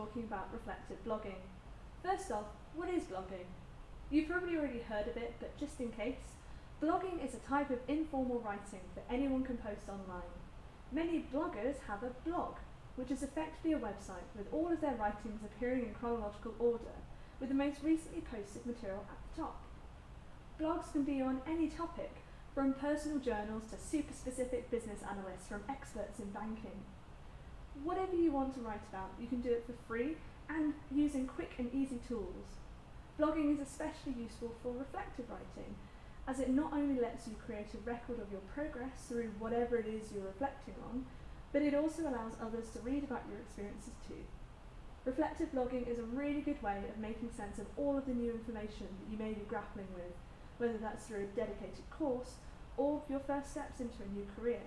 talking about reflective blogging. First off, what is blogging? You've probably already heard of it, but just in case, blogging is a type of informal writing that anyone can post online. Many bloggers have a blog, which is effectively a website with all of their writings appearing in chronological order, with the most recently posted material at the top. Blogs can be on any topic, from personal journals to super specific business analysts from experts in banking. Whatever you want to write about, you can do it for free and using quick and easy tools. Blogging is especially useful for reflective writing, as it not only lets you create a record of your progress through whatever it is you're reflecting on, but it also allows others to read about your experiences too. Reflective blogging is a really good way of making sense of all of the new information that you may be grappling with, whether that's through a dedicated course or your first steps into a new career.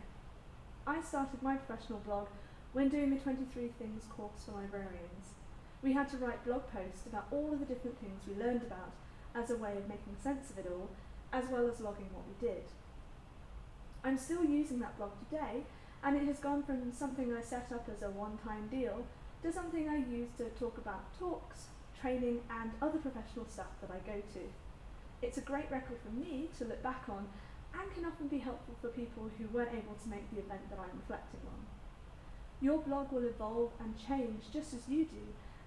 I started my professional blog when doing the 23 Things course for librarians. We had to write blog posts about all of the different things we learned about as a way of making sense of it all, as well as logging what we did. I'm still using that blog today, and it has gone from something I set up as a one-time deal to something I use to talk about talks, training, and other professional stuff that I go to. It's a great record for me to look back on and can often be helpful for people who weren't able to make the event that I'm reflecting on. Your blog will evolve and change just as you do,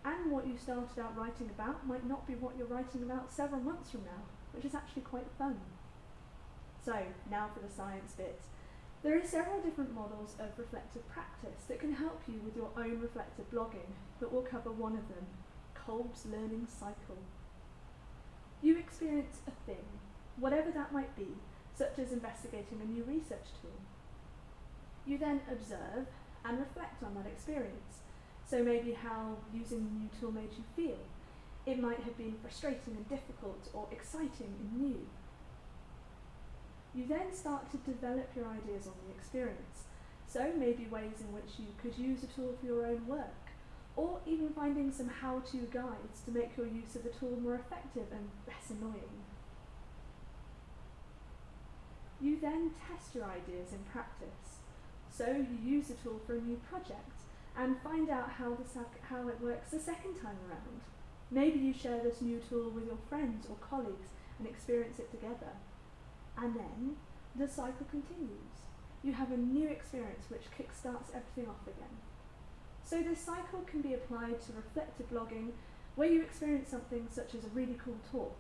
and what you started out writing about might not be what you're writing about several months from now, which is actually quite fun. So, now for the science bit. There are several different models of reflective practice that can help you with your own reflective blogging, but we'll cover one of them, Kolb's learning cycle. You experience a thing, whatever that might be, such as investigating a new research tool. You then observe and reflect on that experience. So maybe how using the new tool made you feel. It might have been frustrating and difficult or exciting and new. You then start to develop your ideas on the experience. So maybe ways in which you could use a tool for your own work, or even finding some how-to guides to make your use of the tool more effective and less annoying. You then test your ideas in practice. So you use the tool for a new project and find out how, the how it works the second time around. Maybe you share this new tool with your friends or colleagues and experience it together. And then the cycle continues. You have a new experience which kickstarts everything off again. So this cycle can be applied to reflective blogging where you experience something such as a really cool talk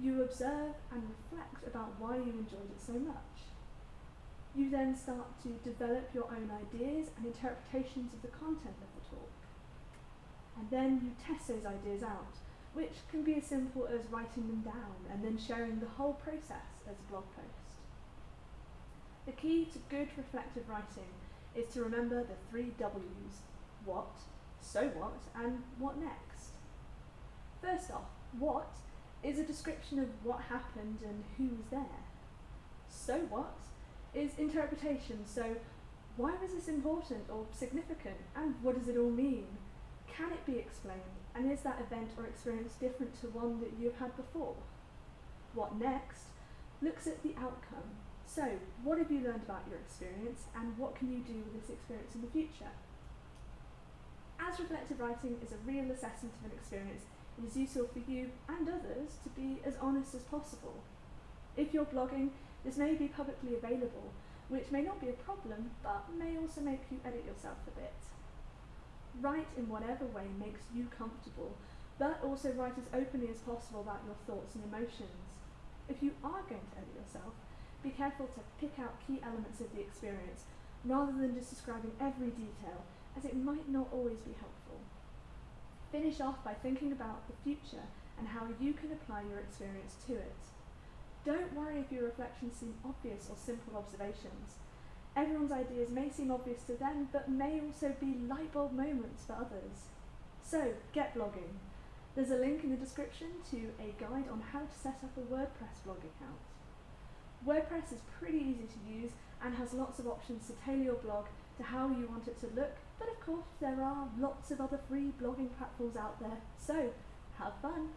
you observe and reflect about why you enjoyed it so much. You then start to develop your own ideas and interpretations of the content of the talk. And then you test those ideas out, which can be as simple as writing them down and then sharing the whole process as a blog post. The key to good reflective writing is to remember the three W's, what, so what, and what next. First off, what is a description of what happened and who was there. So what is interpretation, so why was this important or significant and what does it all mean? Can it be explained and is that event or experience different to one that you've had before? What next looks at the outcome. So what have you learned about your experience and what can you do with this experience in the future? As reflective writing is a real assessment of an experience, it is useful for you and others to be as honest as possible. If you're blogging, this may be publicly available, which may not be a problem, but may also make you edit yourself a bit. Write in whatever way makes you comfortable, but also write as openly as possible about your thoughts and emotions. If you are going to edit yourself, be careful to pick out key elements of the experience, rather than just describing every detail, as it might not always be helpful. Finish off by thinking about the future and how you can apply your experience to it. Don't worry if your reflections seem obvious or simple observations. Everyone's ideas may seem obvious to them, but may also be light bulb moments for others. So, get blogging. There's a link in the description to a guide on how to set up a WordPress blog account. WordPress is pretty easy to use and has lots of options to tailor your blog to how you want it to look, but of course there are lots of other free blogging platforms out there, so have fun!